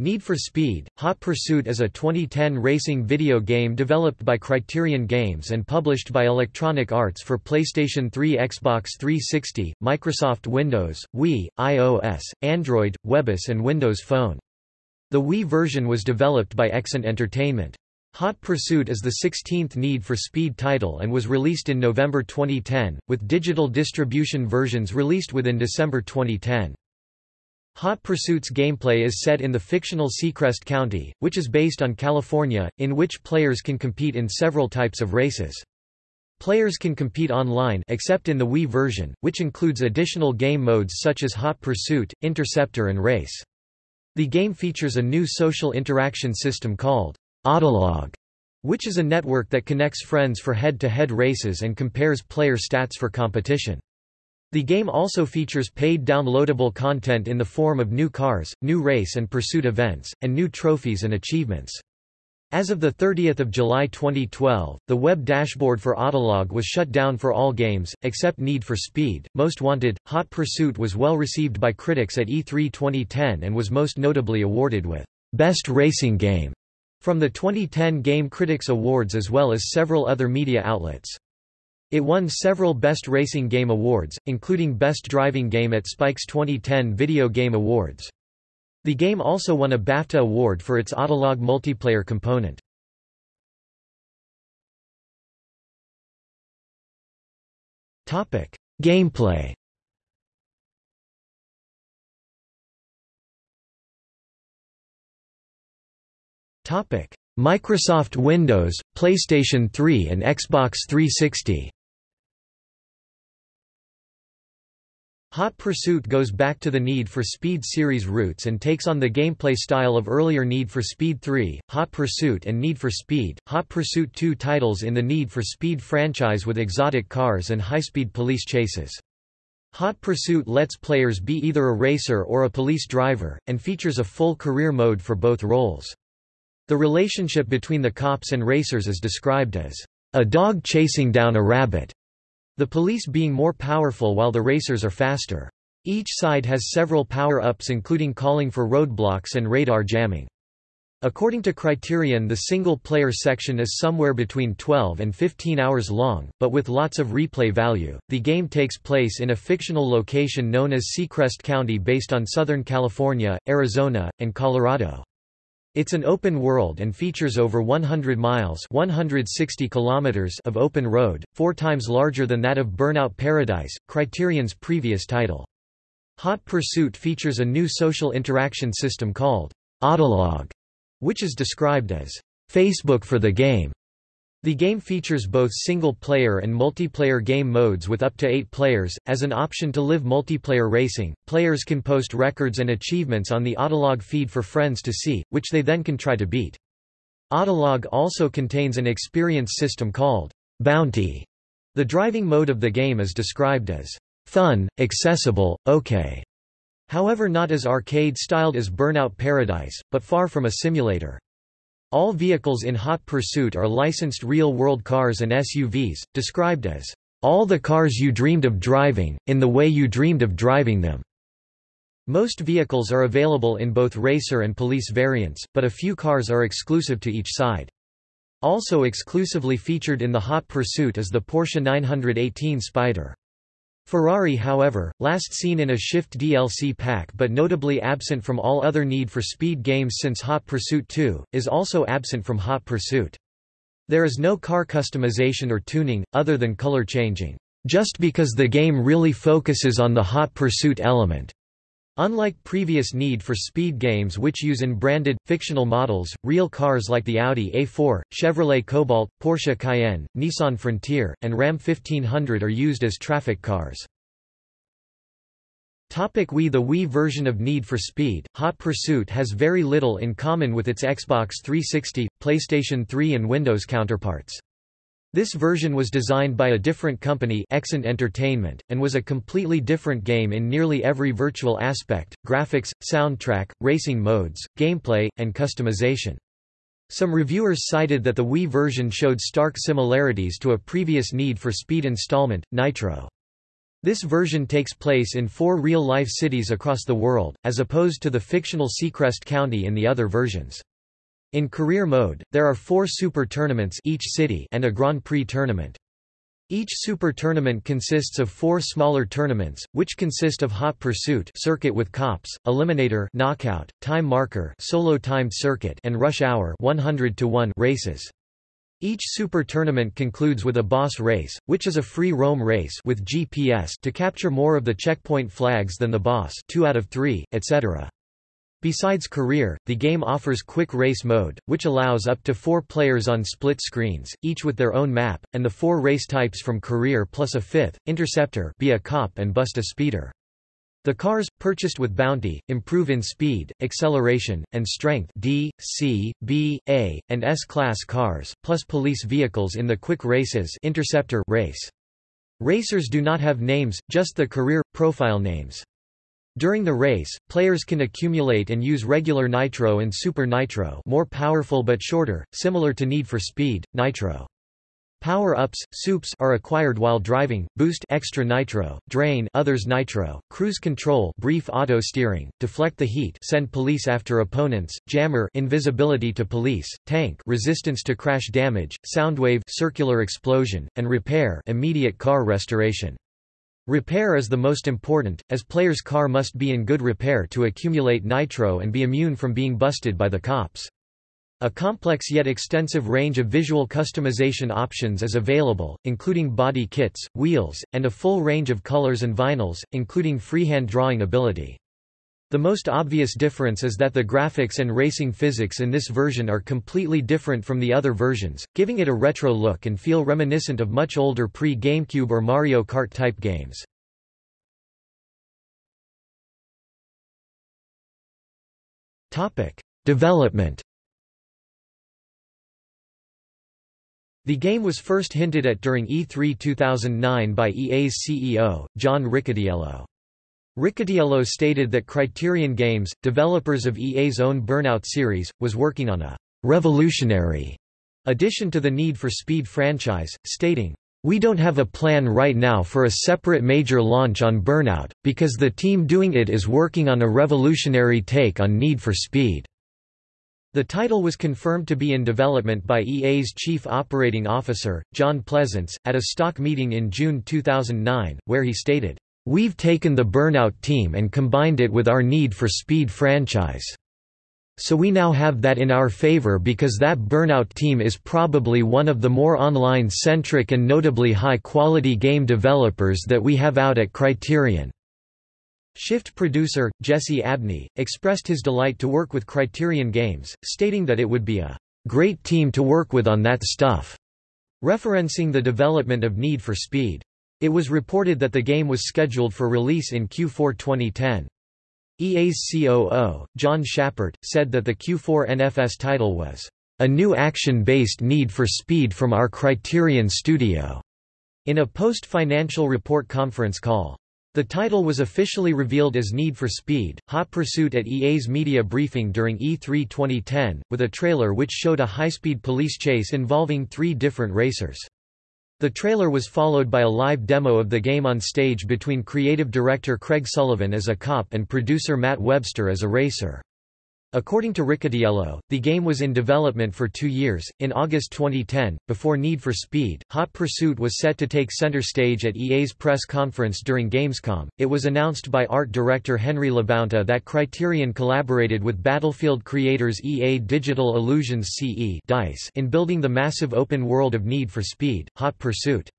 Need for Speed, Hot Pursuit is a 2010 racing video game developed by Criterion Games and published by Electronic Arts for PlayStation 3 Xbox 360, Microsoft Windows, Wii, iOS, Android, Webos and Windows Phone. The Wii version was developed by Exient Entertainment. Hot Pursuit is the 16th Need for Speed title and was released in November 2010, with digital distribution versions released within December 2010. Hot Pursuit's gameplay is set in the fictional Seacrest County, which is based on California, in which players can compete in several types of races. Players can compete online except in the Wii version, which includes additional game modes such as Hot Pursuit, Interceptor and Race. The game features a new social interaction system called Autolog, which is a network that connects friends for head-to-head -head races and compares player stats for competition. The game also features paid downloadable content in the form of new cars, new race and pursuit events, and new trophies and achievements. As of 30 July 2012, the web dashboard for Autolog was shut down for all games, except Need for Speed. Most Wanted, Hot Pursuit was well received by critics at E3 2010 and was most notably awarded with Best Racing Game from the 2010 Game Critics Awards as well as several other media outlets. It won several Best Racing Game awards, including Best Driving Game at Spike's 2010 Video Game Awards. The game also won a BAFTA award for its Autolog multiplayer component. Gameplay Microsoft Windows, PlayStation 3 and Xbox 360 Hot Pursuit goes back to the Need for Speed series roots and takes on the gameplay style of earlier Need for Speed 3, Hot Pursuit and Need for Speed, Hot Pursuit 2 titles in the Need for Speed franchise with exotic cars and high-speed police chases. Hot Pursuit lets players be either a racer or a police driver, and features a full career mode for both roles. The relationship between the cops and racers is described as a dog chasing down a rabbit. The police being more powerful while the racers are faster. Each side has several power-ups including calling for roadblocks and radar jamming. According to Criterion the single-player section is somewhere between 12 and 15 hours long, but with lots of replay value. The game takes place in a fictional location known as Seacrest County based on Southern California, Arizona, and Colorado. It's an open world and features over 100 miles 160 kilometers of open road, four times larger than that of Burnout Paradise, Criterion's previous title. Hot Pursuit features a new social interaction system called Autolog, which is described as Facebook for the game. The game features both single-player and multiplayer game modes with up to eight players. As an option to live multiplayer racing, players can post records and achievements on the Autolog feed for friends to see, which they then can try to beat. Autolog also contains an experience system called Bounty. The driving mode of the game is described as fun, accessible, okay. However not as arcade-styled as Burnout Paradise, but far from a simulator. All vehicles in Hot Pursuit are licensed real-world cars and SUVs, described as, "...all the cars you dreamed of driving, in the way you dreamed of driving them." Most vehicles are available in both racer and police variants, but a few cars are exclusive to each side. Also exclusively featured in the Hot Pursuit is the Porsche 918 Spyder. Ferrari however, last seen in a Shift DLC pack but notably absent from all other Need for Speed games since Hot Pursuit 2, is also absent from Hot Pursuit. There is no car customization or tuning, other than color changing, just because the game really focuses on the Hot Pursuit element. Unlike previous Need for Speed games which use in-branded, fictional models, real cars like the Audi A4, Chevrolet Cobalt, Porsche Cayenne, Nissan Frontier, and Ram 1500 are used as traffic cars. Topic Wii The Wii version of Need for Speed, Hot Pursuit has very little in common with its Xbox 360, PlayStation 3 and Windows counterparts. This version was designed by a different company Exient Entertainment, and was a completely different game in nearly every virtual aspect, graphics, soundtrack, racing modes, gameplay, and customization. Some reviewers cited that the Wii version showed stark similarities to a previous Need for Speed installment, Nitro. This version takes place in four real-life cities across the world, as opposed to the fictional Seacrest County in the other versions. In career mode, there are four super tournaments each city and a Grand Prix tournament. Each super tournament consists of four smaller tournaments, which consist of Hot Pursuit circuit with cops, Eliminator knockout, Time Marker solo timed circuit and Rush Hour 100 to 1 races. Each super tournament concludes with a boss race, which is a free roam race with GPS to capture more of the checkpoint flags than the boss 2 out of 3, etc. Besides career, the game offers quick race mode, which allows up to four players on split screens, each with their own map, and the four race types from career plus a fifth, interceptor be a cop and bust a speeder. The cars, purchased with bounty, improve in speed, acceleration, and strength D, C, B, A, and S-class cars, plus police vehicles in the quick races interceptor race. Racers do not have names, just the career, profile names. During the race, players can accumulate and use regular nitro and super nitro more powerful but shorter, similar to Need for Speed, nitro. Power-ups, soups are acquired while driving, boost extra nitro, drain others nitro, cruise control brief auto steering, deflect the heat send police after opponents, jammer invisibility to police, tank resistance to crash damage, soundwave circular explosion, and repair immediate car restoration. Repair is the most important, as player's car must be in good repair to accumulate nitro and be immune from being busted by the cops. A complex yet extensive range of visual customization options is available, including body kits, wheels, and a full range of colors and vinyls, including freehand drawing ability. The most obvious difference is that the graphics and racing physics in this version are completely different from the other versions, giving it a retro look and feel reminiscent of much older pre-GameCube or Mario Kart type games. Development The game was first hinted at during E3 2009 by EA's CEO, John Riccitiello. Riccitiello stated that Criterion Games, developers of EA's own Burnout series, was working on a «revolutionary» addition to the Need for Speed franchise, stating, we don't have a plan right now for a separate major launch on Burnout, because the team doing it is working on a revolutionary take on Need for Speed." The title was confirmed to be in development by EA's chief operating officer, John Pleasants, at a stock meeting in June 2009, where he stated, We've taken the Burnout team and combined it with our Need for Speed franchise. So we now have that in our favor because that Burnout team is probably one of the more online-centric and notably high-quality game developers that we have out at Criterion. Shift producer, Jesse Abney, expressed his delight to work with Criterion Games, stating that it would be a great team to work with on that stuff, referencing the development of Need for Speed. It was reported that the game was scheduled for release in Q4 2010. EA's COO, John Schappert, said that the Q4 NFS title was, "...a new action-based need for speed from our Criterion studio." In a post-financial report conference call. The title was officially revealed as Need for Speed, Hot Pursuit at EA's media briefing during E3 2010, with a trailer which showed a high-speed police chase involving three different racers. The trailer was followed by a live demo of the game on stage between creative director Craig Sullivan as a cop and producer Matt Webster as a racer. According to Riccitiello, the game was in development for two years. In August 2010, before Need for Speed, Hot Pursuit was set to take center stage at EA's press conference during Gamescom. It was announced by art director Henry LaBounta that Criterion collaborated with Battlefield creators EA Digital Illusions CE DICE in building the massive open world of Need for Speed, Hot Pursuit.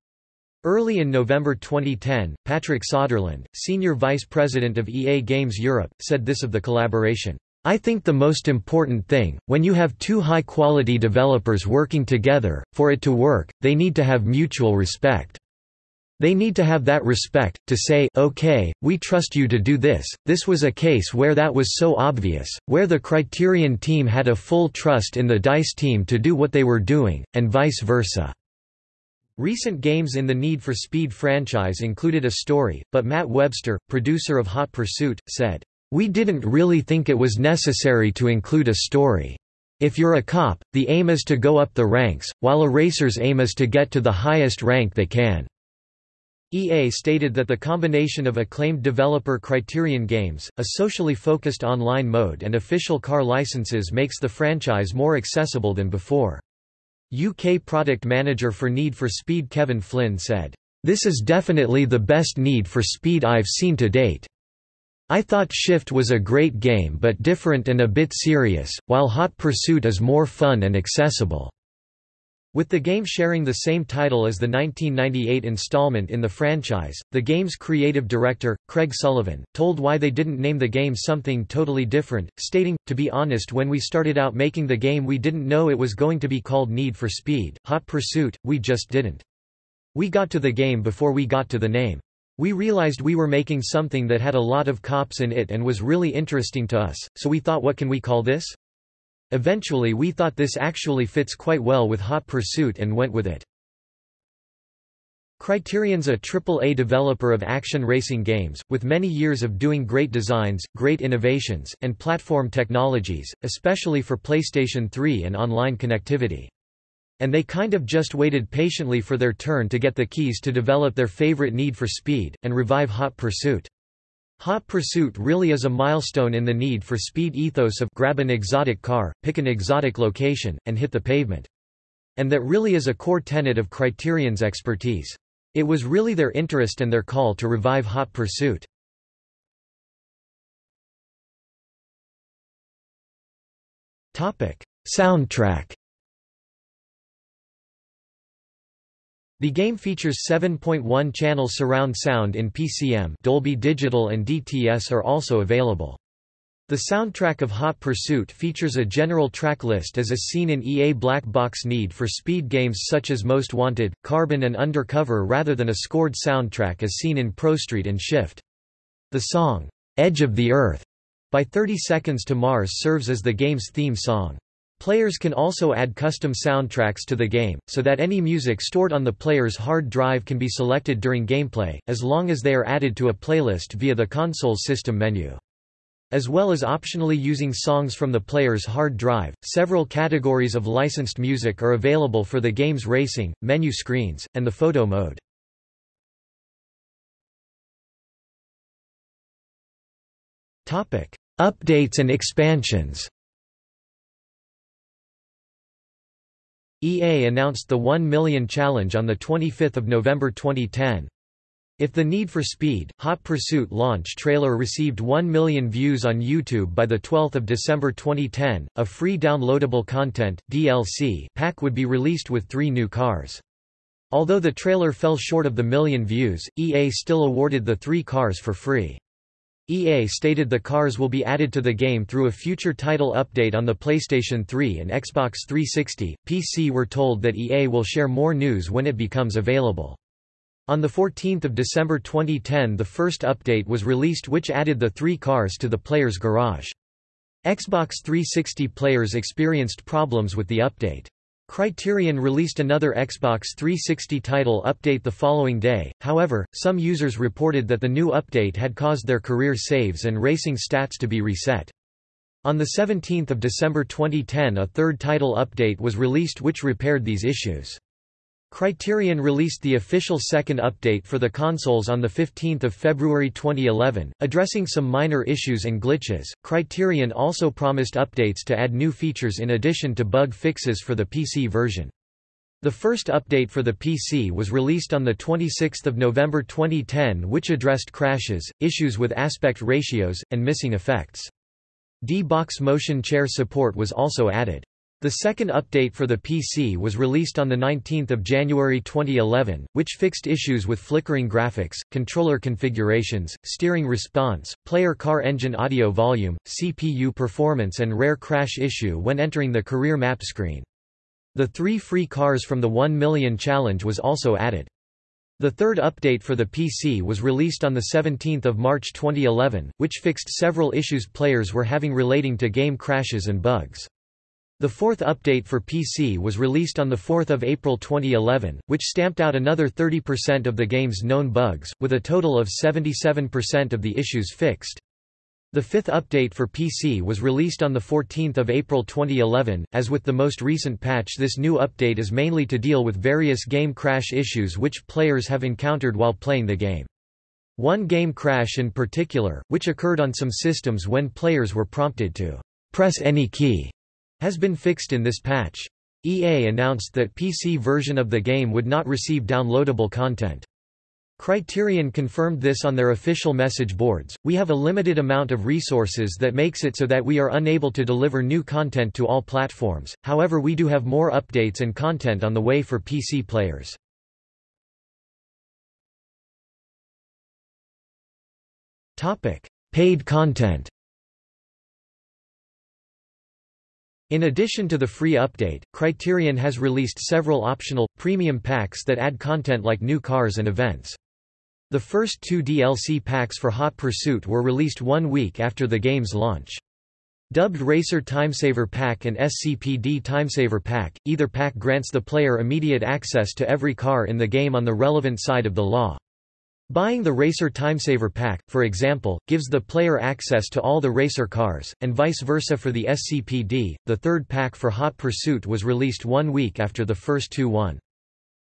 Early in November 2010, Patrick Soderlund, senior vice president of EA Games Europe, said this of the collaboration. I think the most important thing, when you have two high-quality developers working together, for it to work, they need to have mutual respect. They need to have that respect, to say, okay, we trust you to do this. This was a case where that was so obvious, where the Criterion team had a full trust in the DICE team to do what they were doing, and vice versa. Recent games in the Need for Speed franchise included a story, but Matt Webster, producer of Hot Pursuit, said, we didn't really think it was necessary to include a story. If you're a cop, the aim is to go up the ranks, while a racer's aim is to get to the highest rank they can. EA stated that the combination of acclaimed developer Criterion Games, a socially focused online mode and official car licenses makes the franchise more accessible than before. UK product manager for Need for Speed Kevin Flynn said, "...this is definitely the best Need for Speed I've seen to date. I thought Shift was a great game but different and a bit serious, while Hot Pursuit is more fun and accessible." With the game sharing the same title as the 1998 installment in the franchise, the game's creative director, Craig Sullivan, told why they didn't name the game something totally different, stating, To be honest when we started out making the game we didn't know it was going to be called Need for Speed, Hot Pursuit, we just didn't. We got to the game before we got to the name. We realized we were making something that had a lot of cops in it and was really interesting to us, so we thought what can we call this? Eventually we thought this actually fits quite well with Hot Pursuit and went with it. Criterion's a AAA developer of action racing games, with many years of doing great designs, great innovations, and platform technologies, especially for PlayStation 3 and online connectivity. And they kind of just waited patiently for their turn to get the keys to develop their favorite Need for Speed, and revive Hot Pursuit. Hot Pursuit really is a milestone in the need for speed ethos of grab an exotic car, pick an exotic location, and hit the pavement. And that really is a core tenet of Criterion's expertise. It was really their interest and their call to revive Hot Pursuit. Soundtrack The game features 7.1 channel surround sound in PCM Dolby Digital and DTS are also available. The soundtrack of Hot Pursuit features a general track list as is seen in EA Black Box Need for Speed games such as Most Wanted, Carbon and Undercover rather than a scored soundtrack as seen in Pro Street and Shift. The song, Edge of the Earth, by 30 Seconds to Mars serves as the game's theme song. Players can also add custom soundtracks to the game, so that any music stored on the player's hard drive can be selected during gameplay, as long as they are added to a playlist via the console's system menu. As well as optionally using songs from the player's hard drive, several categories of licensed music are available for the game's racing, menu screens, and the photo mode. Updates and expansions EA announced the 1 million challenge on 25 November 2010. If the Need for Speed, Hot Pursuit launch trailer received 1 million views on YouTube by 12 December 2010, a free downloadable content DLC pack would be released with three new cars. Although the trailer fell short of the million views, EA still awarded the three cars for free. EA stated the cars will be added to the game through a future title update on the PlayStation 3 and Xbox 360. PC were told that EA will share more news when it becomes available. On 14 December 2010 the first update was released which added the three cars to the player's garage. Xbox 360 players experienced problems with the update. Criterion released another Xbox 360 title update the following day, however, some users reported that the new update had caused their career saves and racing stats to be reset. On 17 December 2010 a third title update was released which repaired these issues. Criterion released the official second update for the consoles on 15 February 2011, addressing some minor issues and glitches. Criterion also promised updates to add new features in addition to bug fixes for the PC version. The first update for the PC was released on 26 November 2010 which addressed crashes, issues with aspect ratios, and missing effects. D-Box motion chair support was also added. The second update for the PC was released on 19 January 2011, which fixed issues with flickering graphics, controller configurations, steering response, player car engine audio volume, CPU performance and rare crash issue when entering the career map screen. The three free cars from the 1 million challenge was also added. The third update for the PC was released on 17 March 2011, which fixed several issues players were having relating to game crashes and bugs. The fourth update for PC was released on 4 April 2011, which stamped out another 30% of the game's known bugs, with a total of 77% of the issues fixed. The fifth update for PC was released on 14 April 2011. As with the most recent patch this new update is mainly to deal with various game crash issues which players have encountered while playing the game. One game crash in particular, which occurred on some systems when players were prompted to press any key, has been fixed in this patch. EA announced that PC version of the game would not receive downloadable content. Criterion confirmed this on their official message boards. We have a limited amount of resources that makes it so that we are unable to deliver new content to all platforms, however, we do have more updates and content on the way for PC players. Paid content In addition to the free update, Criterion has released several optional, premium packs that add content like new cars and events. The first two DLC packs for Hot Pursuit were released one week after the game's launch. Dubbed Racer Timesaver Pack and SCPD Timesaver Pack, either pack grants the player immediate access to every car in the game on the relevant side of the law. Buying the Racer Timesaver Pack, for example, gives the player access to all the racer cars, and vice versa for the SCPD. The third pack for Hot Pursuit was released one week after the first two one.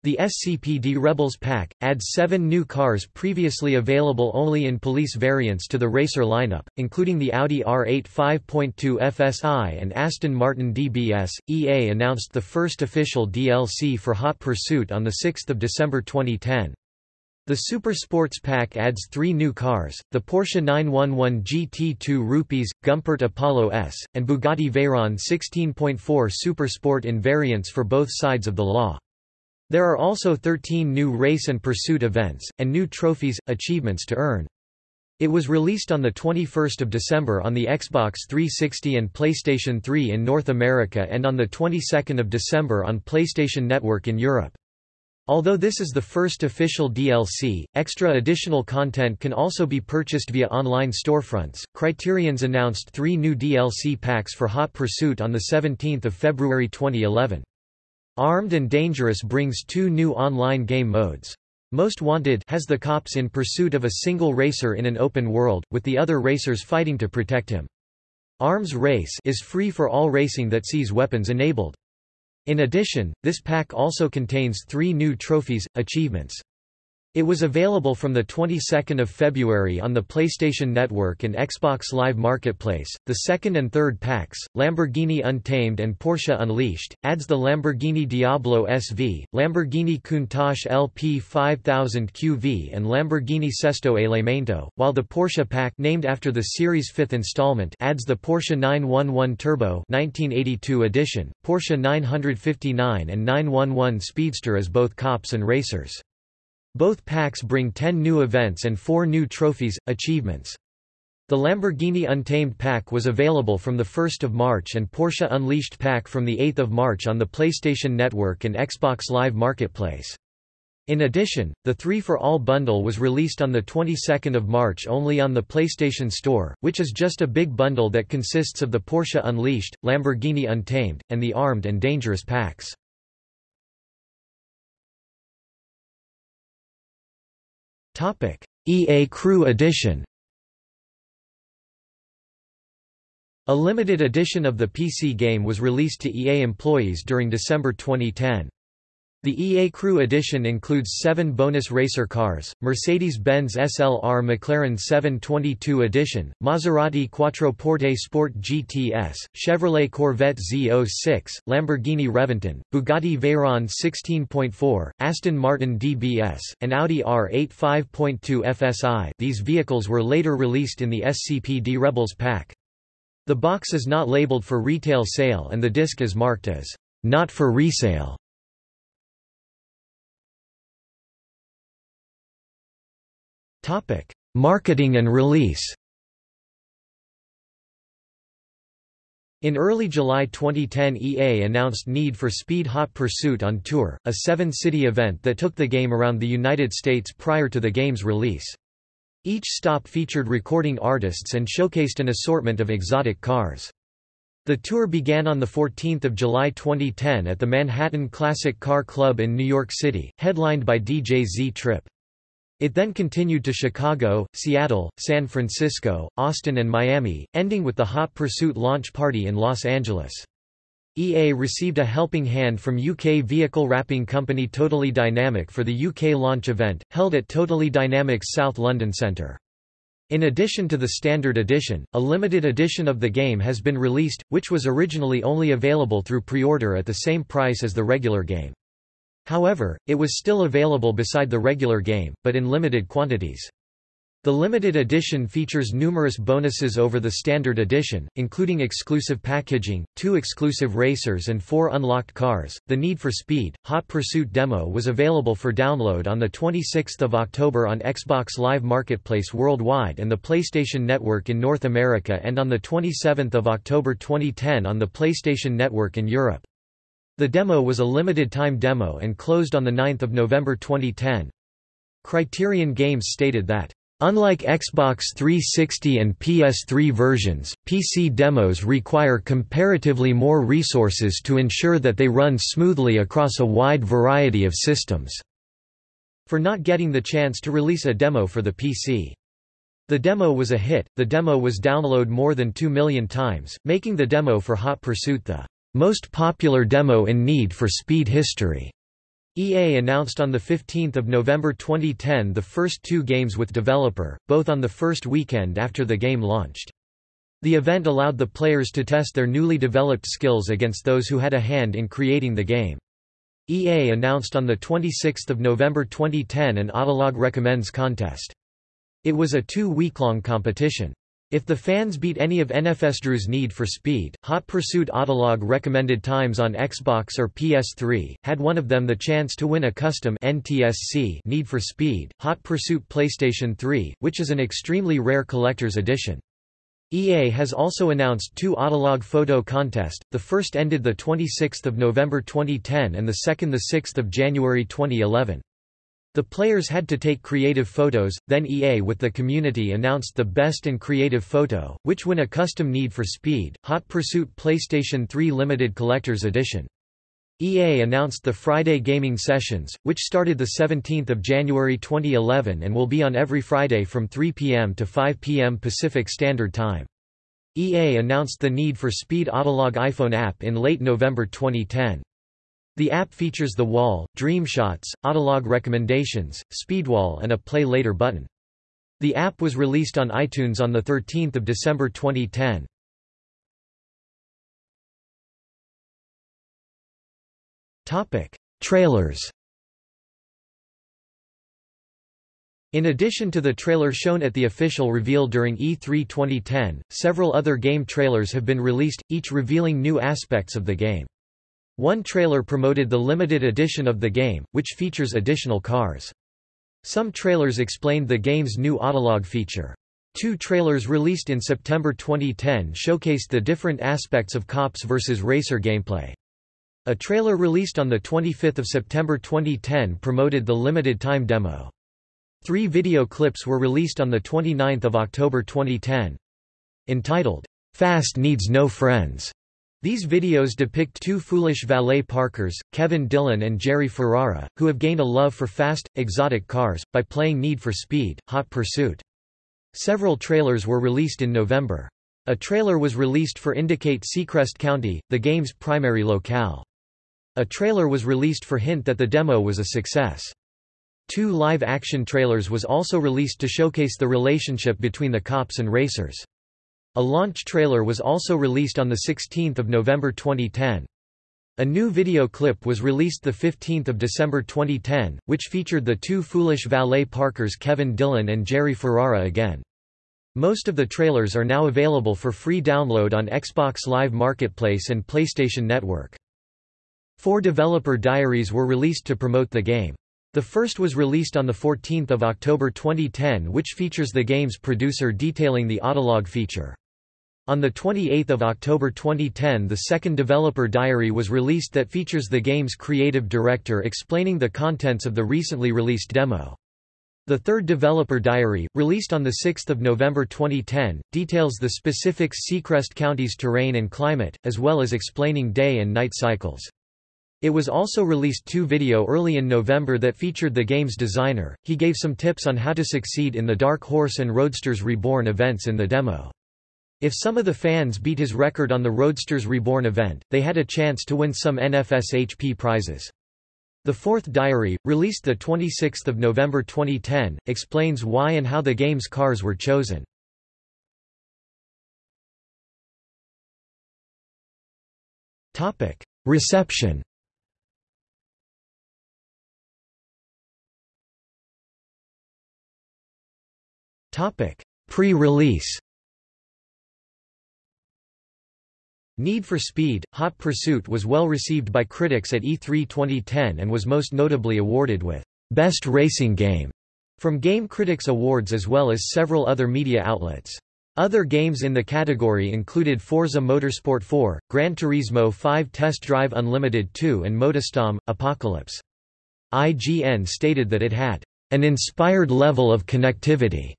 The SCPD Rebels pack, adds seven new cars previously available only in police variants to the racer lineup, including the Audi R8 5.2 FSI and Aston Martin DBS. EA announced the first official DLC for Hot Pursuit on 6 December 2010. The Super Sports Pack adds three new cars, the Porsche 911 GT2 Rupees, Gumpert Apollo S, and Bugatti Veyron 16.4 Super Sport in variants for both sides of the law. There are also 13 new race and pursuit events, and new trophies, achievements to earn. It was released on 21 December on the Xbox 360 and PlayStation 3 in North America and on of December on PlayStation Network in Europe. Although this is the first official DLC, extra additional content can also be purchased via online storefronts. Criterion's announced three new DLC packs for Hot Pursuit on 17 February 2011. Armed and Dangerous brings two new online game modes. Most Wanted has the cops in pursuit of a single racer in an open world, with the other racers fighting to protect him. Arms Race is free for all racing that sees weapons enabled. In addition, this pack also contains three new trophies, achievements. It was available from the 22nd of February on the PlayStation Network and Xbox Live Marketplace. The second and third packs, Lamborghini Untamed and Porsche Unleashed, adds the Lamborghini Diablo SV, Lamborghini Countach LP 5000 QV and Lamborghini Sesto Elemento, while the Porsche pack named after the series' fifth installment adds the Porsche 911 Turbo 1982 edition, Porsche 959 and 911 Speedster as both cops and racers. Both packs bring 10 new events and 4 new trophies, achievements. The Lamborghini Untamed pack was available from 1 March and Porsche Unleashed pack from 8 March on the PlayStation Network and Xbox Live Marketplace. In addition, the 3 for All bundle was released on the 22nd of March only on the PlayStation Store, which is just a big bundle that consists of the Porsche Unleashed, Lamborghini Untamed, and the Armed and Dangerous packs. EA Crew Edition A limited edition of the PC game was released to EA employees during December 2010. The EA Crew Edition includes seven bonus racer cars, Mercedes-Benz SLR McLaren 722 Edition, Maserati Quattroporte Sport GTS, Chevrolet Corvette Z06, Lamborghini Reventon, Bugatti Veyron 16.4, Aston Martin DBS, and Audi R8 5.2 FSI these vehicles were later released in the SCPD Rebels pack. The box is not labeled for retail sale and the disc is marked as, "...not for resale." Marketing and release In early July 2010 EA announced Need for Speed Hot Pursuit on Tour, a seven-city event that took the game around the United States prior to the game's release. Each stop featured recording artists and showcased an assortment of exotic cars. The tour began on 14 July 2010 at the Manhattan Classic Car Club in New York City, headlined by DJ Z Trip. It then continued to Chicago, Seattle, San Francisco, Austin and Miami, ending with the Hot Pursuit launch party in Los Angeles. EA received a helping hand from UK vehicle wrapping company Totally Dynamic for the UK launch event, held at Totally Dynamic's South London Centre. In addition to the standard edition, a limited edition of the game has been released, which was originally only available through pre-order at the same price as the regular game. However, it was still available beside the regular game, but in limited quantities. The limited edition features numerous bonuses over the standard edition, including exclusive packaging, two exclusive racers and four unlocked cars. The Need for Speed Hot Pursuit demo was available for download on the 26th of October on Xbox Live Marketplace worldwide and the PlayStation Network in North America and on the 27th of October 2010 on the PlayStation Network in Europe. The demo was a limited time demo and closed on the 9th of November 2010. Criterion Games stated that Unlike Xbox 360 and PS3 versions, PC demos require comparatively more resources to ensure that they run smoothly across a wide variety of systems. For not getting the chance to release a demo for the PC. The demo was a hit, the demo was downloaded more than 2 million times, making the demo for Hot Pursuit the most popular demo in Need for Speed history. EA announced on 15 November 2010 the first two games with developer, both on the first weekend after the game launched. The event allowed the players to test their newly developed skills against those who had a hand in creating the game. EA announced on 26 November 2010 an Autolog Recommends contest. It was a two-week-long competition. If the fans beat any of NFSdrew's Need for Speed, Hot Pursuit Autolog recommended times on Xbox or PS3, had one of them the chance to win a custom NTSC Need for Speed, Hot Pursuit PlayStation 3, which is an extremely rare collector's edition. EA has also announced two Autolog photo contest, the first ended 26 November 2010 and the second 6 January 2011. The players had to take creative photos, then EA with the community announced the best and creative photo, which won a custom Need for Speed, Hot Pursuit PlayStation 3 Limited Collector's Edition. EA announced the Friday gaming sessions, which started 17 January 2011 and will be on every Friday from 3 p.m. to 5 p.m. Pacific Standard Time. EA announced the Need for Speed Autolog iPhone app in late November 2010. The app features the wall, dream shots, Autolog recommendations, Speedwall and a Play Later button. The app was released on iTunes on 13 December 2010. Topic: Trailers In addition to the trailer shown at the official reveal during E3 2010, several other game trailers have been released, each revealing new aspects of the game. One trailer promoted the limited edition of the game, which features additional cars. Some trailers explained the game's new Autolog feature. Two trailers released in September 2010 showcased the different aspects of cops versus racer gameplay. A trailer released on 25 September 2010 promoted the limited time demo. Three video clips were released on 29 October 2010. Entitled, Fast Needs No Friends, these videos depict two foolish valet parkers, Kevin Dillon and Jerry Ferrara, who have gained a love for fast, exotic cars, by playing Need for Speed, Hot Pursuit. Several trailers were released in November. A trailer was released for Indicate Seacrest County, the game's primary locale. A trailer was released for Hint that the demo was a success. Two live-action trailers was also released to showcase the relationship between the cops and racers. A launch trailer was also released on 16 November 2010. A new video clip was released 15 December 2010, which featured the two foolish valet parkers Kevin Dillon and Jerry Ferrara again. Most of the trailers are now available for free download on Xbox Live Marketplace and PlayStation Network. Four developer diaries were released to promote the game. The first was released on 14 October 2010 which features the game's producer detailing the Autolog feature. On 28 October 2010 the second developer diary was released that features the game's creative director explaining the contents of the recently released demo. The third developer diary, released on 6 November 2010, details the specific Seacrest County's terrain and climate, as well as explaining day and night cycles. It was also released two video early in November that featured the game's designer. He gave some tips on how to succeed in the Dark Horse and Roadsters Reborn events in the demo. If some of the fans beat his record on the Roadsters Reborn event, they had a chance to win some NFSHP prizes. The Fourth Diary, released 26 November 2010, explains why and how the game's cars were chosen. Reception Pre-release Need for Speed – Hot Pursuit was well received by critics at E3 2010 and was most notably awarded with «Best Racing Game» from Game Critics Awards as well as several other media outlets. Other games in the category included Forza Motorsport 4, Gran Turismo 5 Test Drive Unlimited 2 and MotorStorm – Apocalypse. IGN stated that it had an inspired level of connectivity,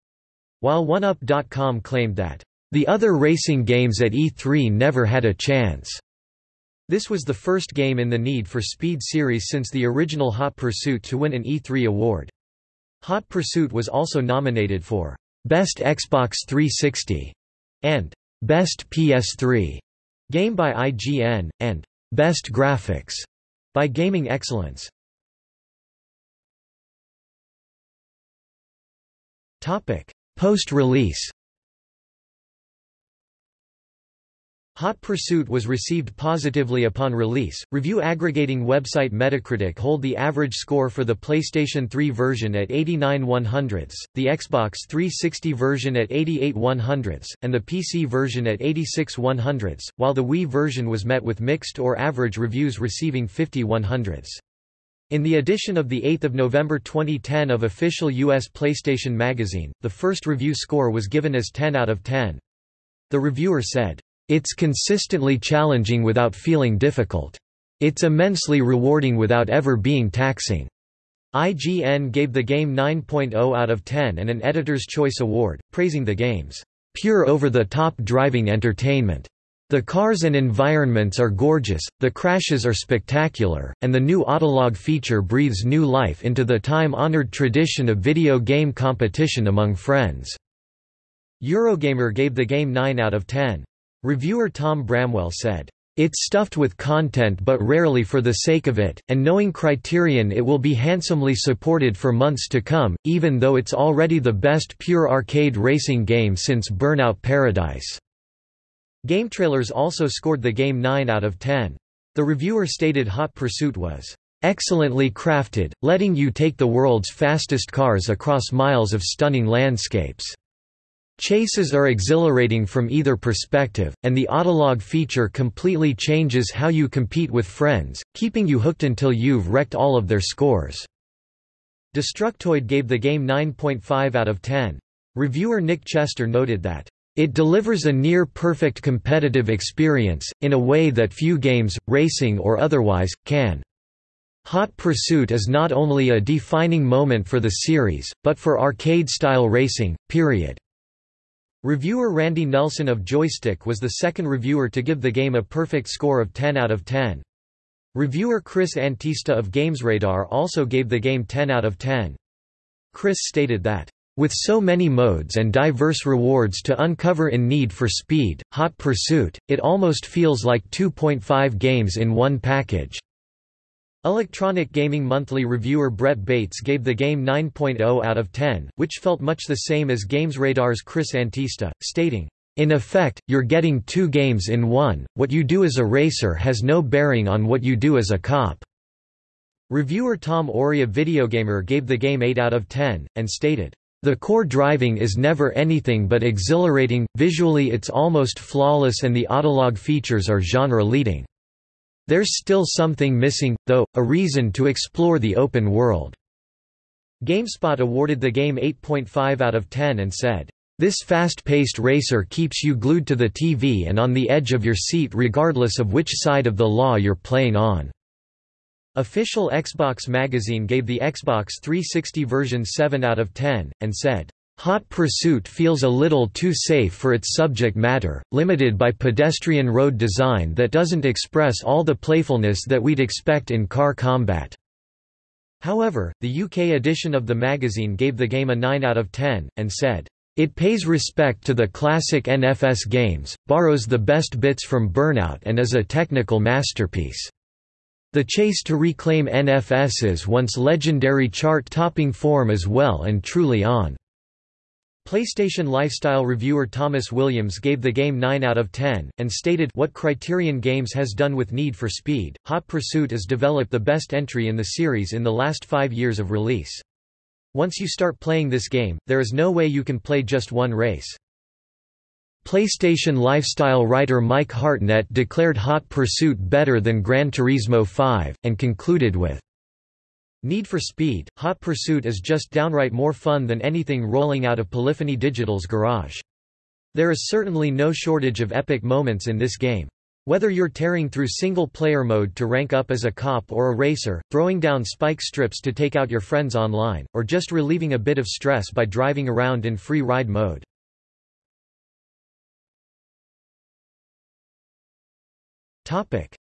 while 1UP.com claimed that the other racing games at E3 never had a chance. This was the first game in the Need for Speed series since the original Hot Pursuit to win an E3 award. Hot Pursuit was also nominated for Best Xbox 360 and Best PS3 Game by IGN, and Best Graphics by Gaming Excellence. Post-release Hot Pursuit was received positively upon release. Review aggregating website Metacritic hold the average score for the PlayStation 3 version at 89 100ths, the Xbox 360 version at 88 100ths, and the PC version at 86 100ths, while the Wii version was met with mixed or average reviews receiving 50 100ths. In the edition of 8 November 2010 of official U.S. PlayStation Magazine, the first review score was given as 10 out of 10. The reviewer said, it's consistently challenging without feeling difficult. It's immensely rewarding without ever being taxing. IGN gave the game 9.0 out of 10 and an Editor's Choice Award, praising the game's pure over-the-top driving entertainment. The cars and environments are gorgeous, the crashes are spectacular, and the new autolog feature breathes new life into the time-honored tradition of video game competition among friends. Eurogamer gave the game 9 out of 10. Reviewer Tom Bramwell said, it's stuffed with content but rarely for the sake of it, and knowing Criterion it will be handsomely supported for months to come, even though it's already the best pure arcade racing game since Burnout Paradise." GameTrailers also scored the game 9 out of 10. The reviewer stated Hot Pursuit was, "...excellently crafted, letting you take the world's fastest cars across miles of stunning landscapes." Chases are exhilarating from either perspective, and the autolog feature completely changes how you compete with friends, keeping you hooked until you've wrecked all of their scores. Destructoid gave the game 9.5 out of 10. Reviewer Nick Chester noted that, "...it delivers a near-perfect competitive experience, in a way that few games, racing or otherwise, can." Hot Pursuit is not only a defining moment for the series, but for arcade-style racing, period. Reviewer Randy Nelson of Joystiq was the second reviewer to give the game a perfect score of 10 out of 10. Reviewer Chris Antista of GamesRadar also gave the game 10 out of 10. Chris stated that, "...with so many modes and diverse rewards to uncover in Need for Speed, Hot Pursuit, it almost feels like 2.5 games in one package." Electronic Gaming Monthly reviewer Brett Bates gave the game 9.0 out of 10, which felt much the same as GamesRadar's Chris Antista, stating, in effect, you're getting two games in one, what you do as a racer has no bearing on what you do as a cop." Reviewer Tom Orry of Videogamer gave the game 8 out of 10, and stated, "...the core driving is never anything but exhilarating, visually it's almost flawless and the autolog features are genre-leading." There's still something missing, though, a reason to explore the open world." GameSpot awarded the game 8.5 out of 10 and said, "...this fast-paced racer keeps you glued to the TV and on the edge of your seat regardless of which side of the law you're playing on." Official Xbox magazine gave the Xbox 360 version 7 out of 10, and said, Hot Pursuit feels a little too safe for its subject matter, limited by pedestrian road design that doesn't express all the playfulness that we'd expect in car combat." However, the UK edition of the magazine gave the game a 9 out of 10, and said, "...it pays respect to the classic NFS games, borrows the best bits from Burnout and is a technical masterpiece." The chase to reclaim NFS's once legendary chart-topping form is well and truly on. PlayStation Lifestyle reviewer Thomas Williams gave the game 9 out of 10, and stated what Criterion Games has done with Need for Speed, Hot Pursuit has developed the best entry in the series in the last five years of release. Once you start playing this game, there is no way you can play just one race. PlayStation Lifestyle writer Mike Hartnett declared Hot Pursuit better than Gran Turismo 5, and concluded with, Need for Speed, Hot Pursuit is just downright more fun than anything rolling out of Polyphony Digital's garage. There is certainly no shortage of epic moments in this game. Whether you're tearing through single-player mode to rank up as a cop or a racer, throwing down spike strips to take out your friends online, or just relieving a bit of stress by driving around in free ride mode.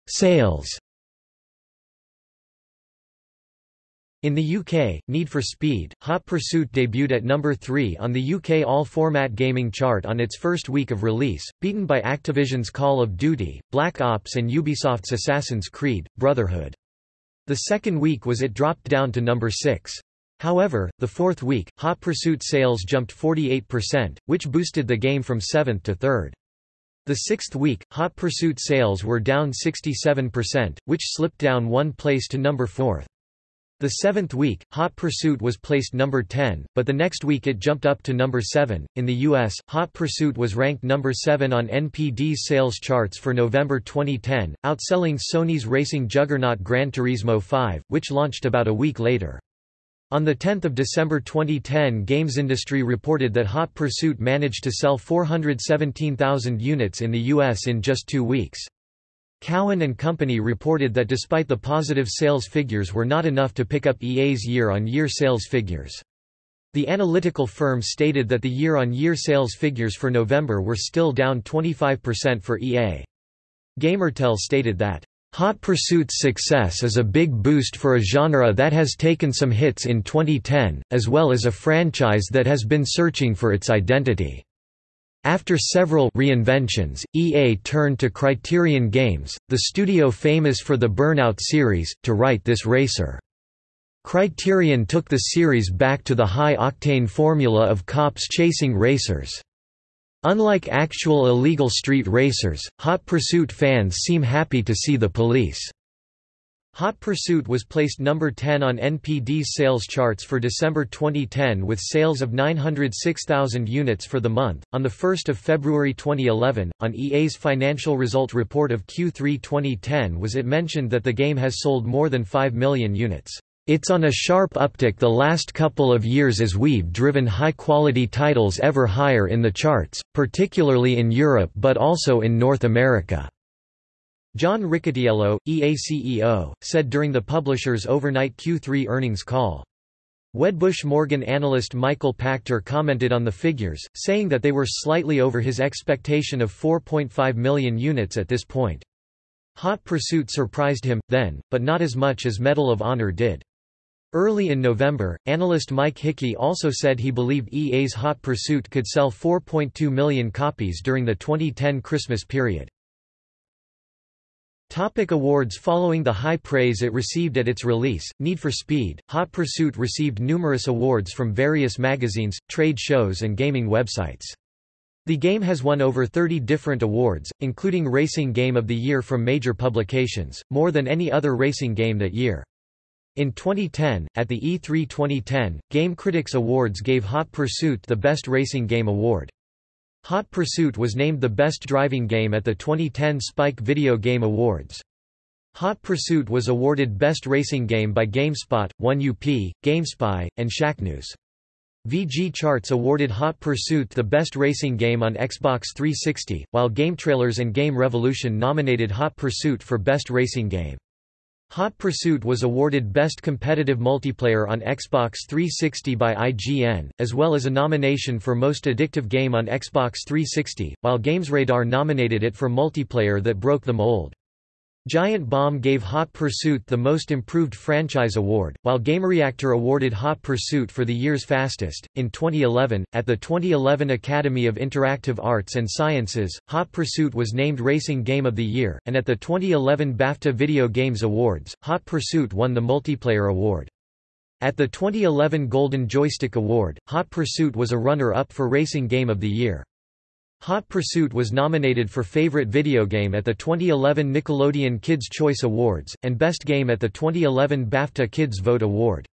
Sales In the UK, Need for Speed, Hot Pursuit debuted at number 3 on the UK all-format gaming chart on its first week of release, beaten by Activision's Call of Duty, Black Ops and Ubisoft's Assassin's Creed, Brotherhood. The second week was it dropped down to number 6. However, the fourth week, Hot Pursuit sales jumped 48%, which boosted the game from 7th to 3rd. The sixth week, Hot Pursuit sales were down 67%, which slipped down one place to number 4th. The seventh week, Hot Pursuit was placed number 10, but the next week it jumped up to number 7. In the US, Hot Pursuit was ranked number 7 on NPD's sales charts for November 2010, outselling Sony's racing juggernaut Gran Turismo 5, which launched about a week later. On 10 December 2010 Games Industry reported that Hot Pursuit managed to sell 417,000 units in the US in just two weeks. Cowen and Company reported that despite the positive sales figures were not enough to pick up EA's year-on-year -year sales figures. The analytical firm stated that the year-on-year -year sales figures for November were still down 25% for EA. Gamertel stated that, "...Hot Pursuit's success is a big boost for a genre that has taken some hits in 2010, as well as a franchise that has been searching for its identity." After several reinventions, EA turned to Criterion Games, the studio famous for the Burnout series, to write this racer. Criterion took the series back to the high-octane formula of cops chasing racers. Unlike actual illegal street racers, Hot Pursuit fans seem happy to see the police. Hot Pursuit was placed number 10 on NPD's sales charts for December 2010 with sales of 906,000 units for the month. On the 1st of February 2011, on EA's financial result report of Q3 2010 was it mentioned that the game has sold more than 5 million units. It's on a sharp uptick the last couple of years as we've driven high-quality titles ever higher in the charts, particularly in Europe but also in North America. John Riccitiello, EA CEO, said during the publisher's overnight Q3 earnings call. Wedbush Morgan analyst Michael Pachter commented on the figures, saying that they were slightly over his expectation of 4.5 million units at this point. Hot Pursuit surprised him, then, but not as much as Medal of Honor did. Early in November, analyst Mike Hickey also said he believed EA's Hot Pursuit could sell 4.2 million copies during the 2010 Christmas period. Topic awards Following the high praise it received at its release, Need for Speed, Hot Pursuit received numerous awards from various magazines, trade shows and gaming websites. The game has won over 30 different awards, including Racing Game of the Year from major publications, more than any other racing game that year. In 2010, at the E3 2010, Game Critics Awards gave Hot Pursuit the Best Racing Game award. Hot Pursuit was named the best driving game at the 2010 Spike Video Game Awards. Hot Pursuit was awarded Best Racing Game by GameSpot, 1UP, GameSpy, and Shacknews. VG Charts awarded Hot Pursuit the best racing game on Xbox 360, while GameTrailers and Game Revolution nominated Hot Pursuit for Best Racing Game. Hot Pursuit was awarded Best Competitive Multiplayer on Xbox 360 by IGN, as well as a nomination for Most Addictive Game on Xbox 360, while GamesRadar nominated it for Multiplayer that broke the mold. Giant Bomb gave Hot Pursuit the Most Improved Franchise Award, while GameReactor awarded Hot Pursuit for the year's fastest. In 2011, at the 2011 Academy of Interactive Arts and Sciences, Hot Pursuit was named Racing Game of the Year, and at the 2011 BAFTA Video Games Awards, Hot Pursuit won the Multiplayer Award. At the 2011 Golden Joystick Award, Hot Pursuit was a runner-up for Racing Game of the Year. Hot Pursuit was nominated for Favorite Video Game at the 2011 Nickelodeon Kids' Choice Awards, and Best Game at the 2011 BAFTA Kids Vote Award.